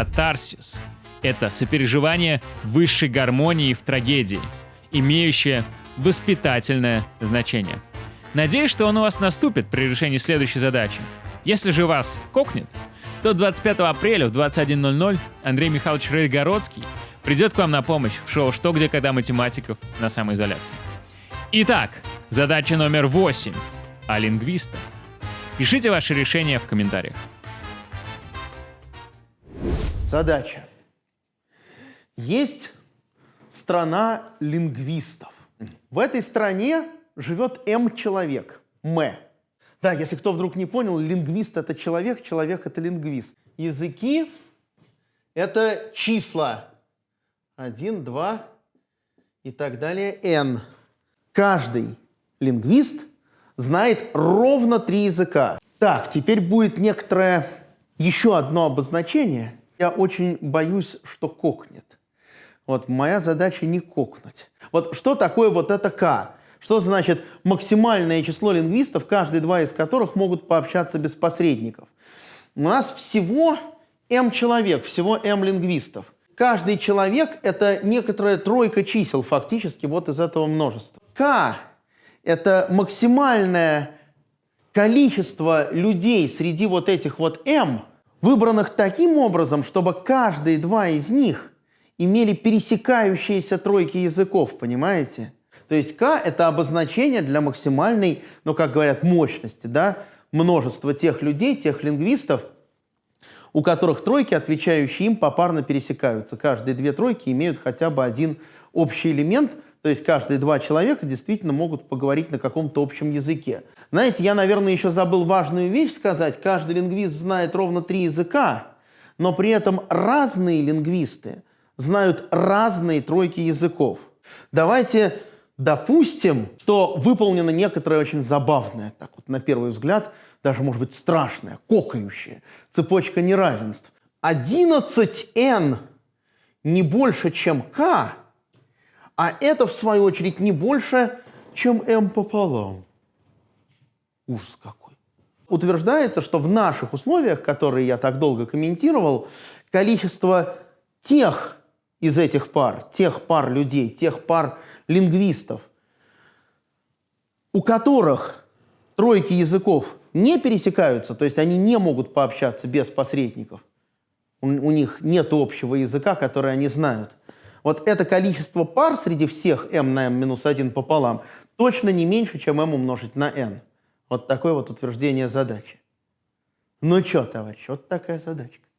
катарсис — это сопереживание высшей гармонии в трагедии, имеющее воспитательное значение. Надеюсь, что он у вас наступит при решении следующей задачи. Если же вас кокнет, то 25 апреля в 21.00 Андрей Михайлович Рейгородский придет к вам на помощь в шоу «Что, где, когда математиков» на самоизоляции. Итак, задача номер 8 о лингвистах. Пишите ваши решения в комментариях. Задача. Есть страна лингвистов. В этой стране живет М человек, М. Да, если кто вдруг не понял, лингвист — это человек, человек — это лингвист. Языки — это числа. Один, два и так далее, n. Каждый лингвист знает ровно три языка. Так, теперь будет некоторое еще одно обозначение. Я очень боюсь, что кокнет. Вот моя задача не кокнуть. Вот что такое вот это «к»? Что значит максимальное число лингвистов, каждые два из которых могут пообщаться без посредников? У нас всего m человек, всего m лингвистов. Каждый человек — это некоторая тройка чисел фактически вот из этого множества. К — это максимальное количество людей среди вот этих вот m, выбранных таким образом, чтобы каждые два из них имели пересекающиеся тройки языков, понимаете? То есть k — это обозначение для максимальной, ну, как говорят, мощности, да, множества тех людей, тех лингвистов, у которых тройки, отвечающие им, попарно пересекаются. Каждые две тройки имеют хотя бы один общий элемент, то есть каждые два человека действительно могут поговорить на каком-то общем языке. Знаете, я, наверное, еще забыл важную вещь сказать. Каждый лингвист знает ровно три языка, но при этом разные лингвисты знают разные тройки языков. Давайте Допустим, что выполнена некоторая очень забавная, так вот на первый взгляд, даже может быть страшная, кокающая цепочка неравенств. 11n не больше, чем k, а это, в свою очередь, не больше, чем m пополам. Ужас какой. Утверждается, что в наших условиях, которые я так долго комментировал, количество тех из этих пар, тех пар людей, тех пар лингвистов, у которых тройки языков не пересекаются, то есть они не могут пообщаться без посредников, у, у них нет общего языка, который они знают. Вот это количество пар среди всех m на m минус 1 пополам точно не меньше, чем m умножить на n. Вот такое вот утверждение задачи. Ну что, товарищ, вот такая задачка.